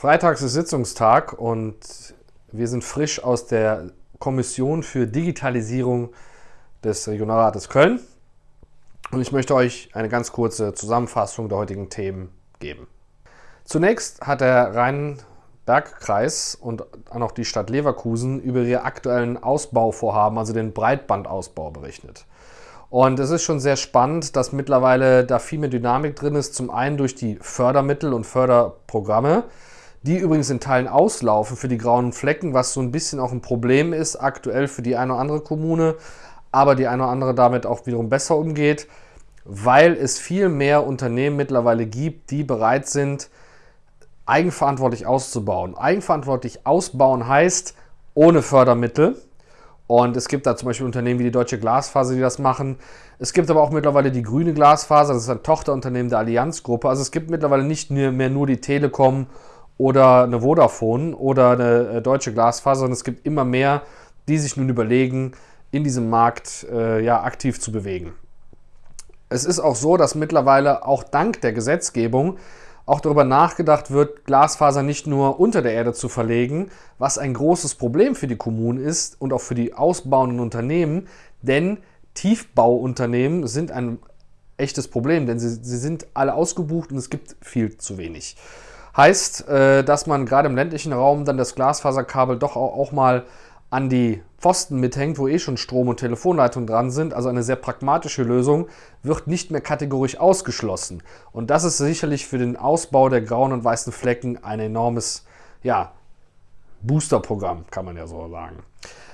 Freitags ist Sitzungstag und wir sind frisch aus der Kommission für Digitalisierung des Regionalrates Köln. Und ich möchte euch eine ganz kurze Zusammenfassung der heutigen Themen geben. Zunächst hat der Rhein-Berg-Kreis und auch die Stadt Leverkusen über ihre aktuellen Ausbauvorhaben, also den Breitbandausbau, berichtet. Und es ist schon sehr spannend, dass mittlerweile da viel mehr Dynamik drin ist. Zum einen durch die Fördermittel und Förderprogramme, die übrigens in Teilen auslaufen für die grauen Flecken, was so ein bisschen auch ein Problem ist aktuell für die eine oder andere Kommune, aber die eine oder andere damit auch wiederum besser umgeht, weil es viel mehr Unternehmen mittlerweile gibt, die bereit sind, eigenverantwortlich auszubauen. Eigenverantwortlich ausbauen heißt ohne Fördermittel. Und es gibt da zum Beispiel Unternehmen wie die Deutsche Glasfaser, die das machen. Es gibt aber auch mittlerweile die grüne Glasfaser, das ist ein Tochterunternehmen der Allianzgruppe. Also es gibt mittlerweile nicht mehr nur die Telekom oder eine Vodafone oder eine äh, deutsche Glasfaser, sondern es gibt immer mehr, die sich nun überlegen, in diesem Markt äh, ja, aktiv zu bewegen. Es ist auch so, dass mittlerweile auch dank der Gesetzgebung auch darüber nachgedacht wird, Glasfaser nicht nur unter der Erde zu verlegen, was ein großes Problem für die Kommunen ist und auch für die ausbauenden Unternehmen, denn Tiefbauunternehmen sind ein echtes Problem, denn sie, sie sind alle ausgebucht und es gibt viel zu wenig. Heißt, äh, dass man gerade im ländlichen Raum dann das Glasfaserkabel doch auch mal an die Pfosten mithängt, wo eh schon Strom- und Telefonleitungen dran sind. Also eine sehr pragmatische Lösung wird nicht mehr kategorisch ausgeschlossen. Und das ist sicherlich für den Ausbau der grauen und weißen Flecken ein enormes ja, Boosterprogramm, kann man ja so sagen.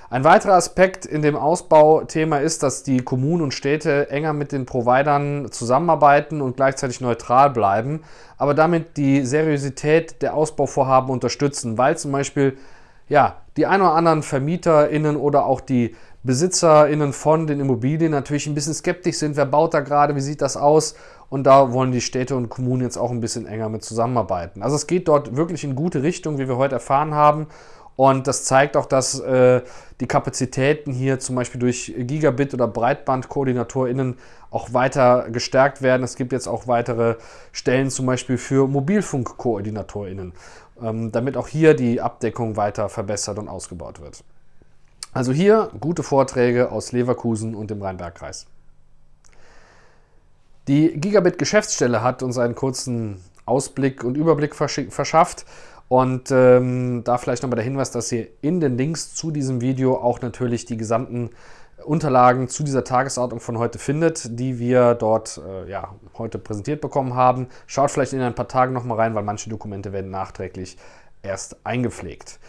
Ein weiterer Aspekt in dem Ausbauthema ist, dass die Kommunen und Städte enger mit den Providern zusammenarbeiten und gleichzeitig neutral bleiben, aber damit die Seriosität der Ausbauvorhaben unterstützen, weil zum Beispiel ja, die ein oder anderen VermieterInnen oder auch die BesitzerInnen von den Immobilien natürlich ein bisschen skeptisch sind. Wer baut da gerade? Wie sieht das aus? Und da wollen die Städte und Kommunen jetzt auch ein bisschen enger mit zusammenarbeiten. Also es geht dort wirklich in gute Richtung, wie wir heute erfahren haben. Und das zeigt auch, dass äh, die Kapazitäten hier zum Beispiel durch Gigabit- oder BreitbandkoordinatorInnen auch weiter gestärkt werden. Es gibt jetzt auch weitere Stellen zum Beispiel für MobilfunkkoordinatorInnen, ähm, damit auch hier die Abdeckung weiter verbessert und ausgebaut wird. Also hier gute Vorträge aus Leverkusen und dem Rhein-Berg-Kreis. Die Gigabit-Geschäftsstelle hat uns einen kurzen Ausblick und Überblick verschafft und ähm, da vielleicht nochmal der Hinweis, dass ihr in den Links zu diesem Video auch natürlich die gesamten Unterlagen zu dieser Tagesordnung von heute findet, die wir dort äh, ja, heute präsentiert bekommen haben. Schaut vielleicht in ein paar Tagen nochmal rein, weil manche Dokumente werden nachträglich erst eingepflegt.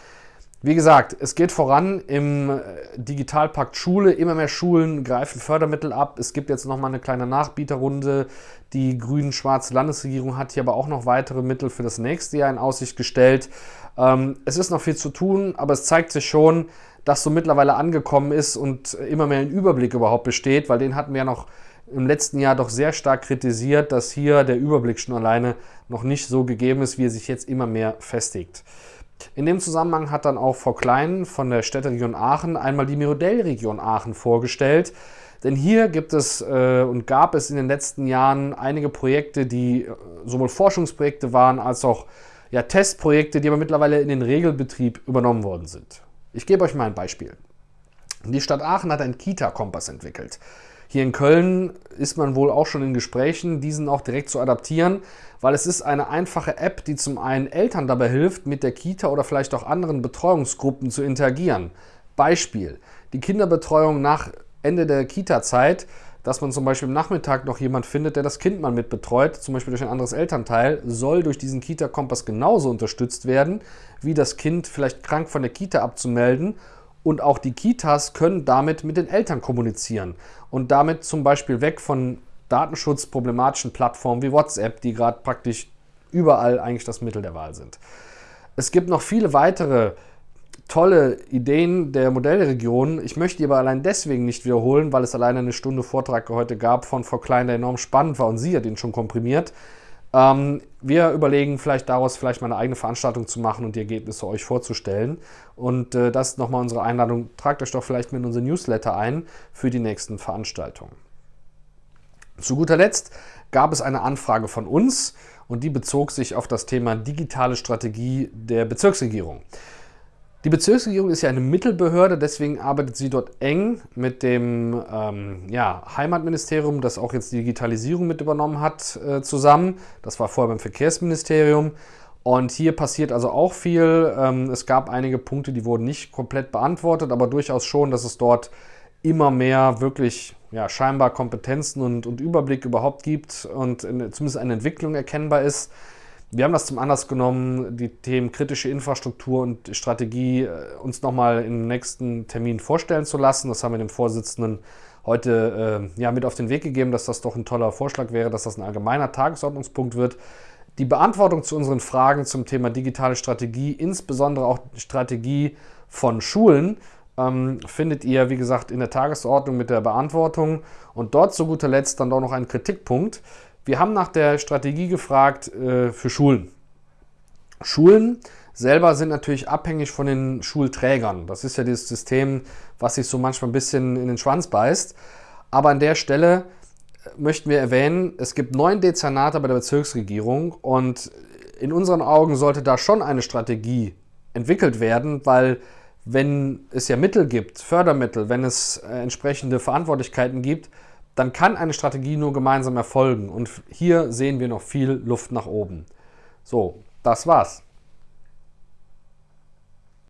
Wie gesagt, es geht voran im äh, Digitalpakt Schule. Immer mehr Schulen greifen Fördermittel ab. Es gibt jetzt nochmal eine kleine Nachbieterrunde. Die grün-schwarze Landesregierung hat hier aber auch noch weitere Mittel für das nächste Jahr in Aussicht gestellt. Ähm, es ist noch viel zu tun, aber es zeigt sich schon, dass so mittlerweile angekommen ist und immer mehr ein Überblick überhaupt besteht, weil den hatten wir ja noch im letzten Jahr doch sehr stark kritisiert, dass hier der Überblick schon alleine noch nicht so gegeben ist, wie er sich jetzt immer mehr festigt. In dem Zusammenhang hat dann auch Frau Klein von der Städteregion Aachen einmal die Modellregion Aachen vorgestellt. Denn hier gibt es äh, und gab es in den letzten Jahren einige Projekte, die äh, sowohl Forschungsprojekte waren als auch ja, Testprojekte, die aber mittlerweile in den Regelbetrieb übernommen worden sind. Ich gebe euch mal ein Beispiel. Die Stadt Aachen hat einen Kita-Kompass entwickelt. Hier in Köln ist man wohl auch schon in Gesprächen, diesen auch direkt zu adaptieren, weil es ist eine einfache App, die zum einen Eltern dabei hilft, mit der Kita oder vielleicht auch anderen Betreuungsgruppen zu interagieren. Beispiel, die Kinderbetreuung nach Ende der Kita-Zeit, dass man zum Beispiel am Nachmittag noch jemand findet, der das Kind mal mitbetreut, zum Beispiel durch ein anderes Elternteil, soll durch diesen Kita-Kompass genauso unterstützt werden, wie das Kind vielleicht krank von der Kita abzumelden und auch die Kitas können damit mit den Eltern kommunizieren und damit zum Beispiel weg von datenschutzproblematischen Plattformen wie WhatsApp, die gerade praktisch überall eigentlich das Mittel der Wahl sind. Es gibt noch viele weitere tolle Ideen der Modellregion. Ich möchte die aber allein deswegen nicht wiederholen, weil es alleine eine Stunde Vortrag heute gab von Frau Klein, der enorm spannend war und sie hat ihn schon komprimiert. Ähm, wir überlegen vielleicht daraus vielleicht mal eine eigene Veranstaltung zu machen und die Ergebnisse euch vorzustellen. Und äh, das ist nochmal unsere Einladung. Tragt euch doch vielleicht mit unserem Newsletter ein für die nächsten Veranstaltungen. Zu guter Letzt gab es eine Anfrage von uns und die bezog sich auf das Thema digitale Strategie der Bezirksregierung. Die Bezirksregierung ist ja eine Mittelbehörde, deswegen arbeitet sie dort eng mit dem ähm, ja, Heimatministerium, das auch jetzt die Digitalisierung mit übernommen hat, äh, zusammen. Das war vorher beim Verkehrsministerium. Und hier passiert also auch viel. Ähm, es gab einige Punkte, die wurden nicht komplett beantwortet, aber durchaus schon, dass es dort immer mehr wirklich ja, scheinbar Kompetenzen und, und Überblick überhaupt gibt und in, zumindest eine Entwicklung erkennbar ist. Wir haben das zum Anlass genommen, die Themen kritische Infrastruktur und Strategie äh, uns nochmal im nächsten Termin vorstellen zu lassen. Das haben wir dem Vorsitzenden heute äh, ja, mit auf den Weg gegeben, dass das doch ein toller Vorschlag wäre, dass das ein allgemeiner Tagesordnungspunkt wird. Die Beantwortung zu unseren Fragen zum Thema digitale Strategie, insbesondere auch Strategie von Schulen, ähm, findet ihr, wie gesagt, in der Tagesordnung mit der Beantwortung. Und dort zu guter Letzt dann doch noch ein Kritikpunkt. Wir haben nach der Strategie gefragt äh, für Schulen. Schulen selber sind natürlich abhängig von den Schulträgern. Das ist ja dieses System, was sich so manchmal ein bisschen in den Schwanz beißt. Aber an der Stelle äh, möchten wir erwähnen, es gibt neun Dezernate bei der Bezirksregierung und in unseren Augen sollte da schon eine Strategie entwickelt werden, weil wenn es ja Mittel gibt, Fördermittel, wenn es äh, entsprechende Verantwortlichkeiten gibt, dann kann eine Strategie nur gemeinsam erfolgen. Und hier sehen wir noch viel Luft nach oben. So, das war's.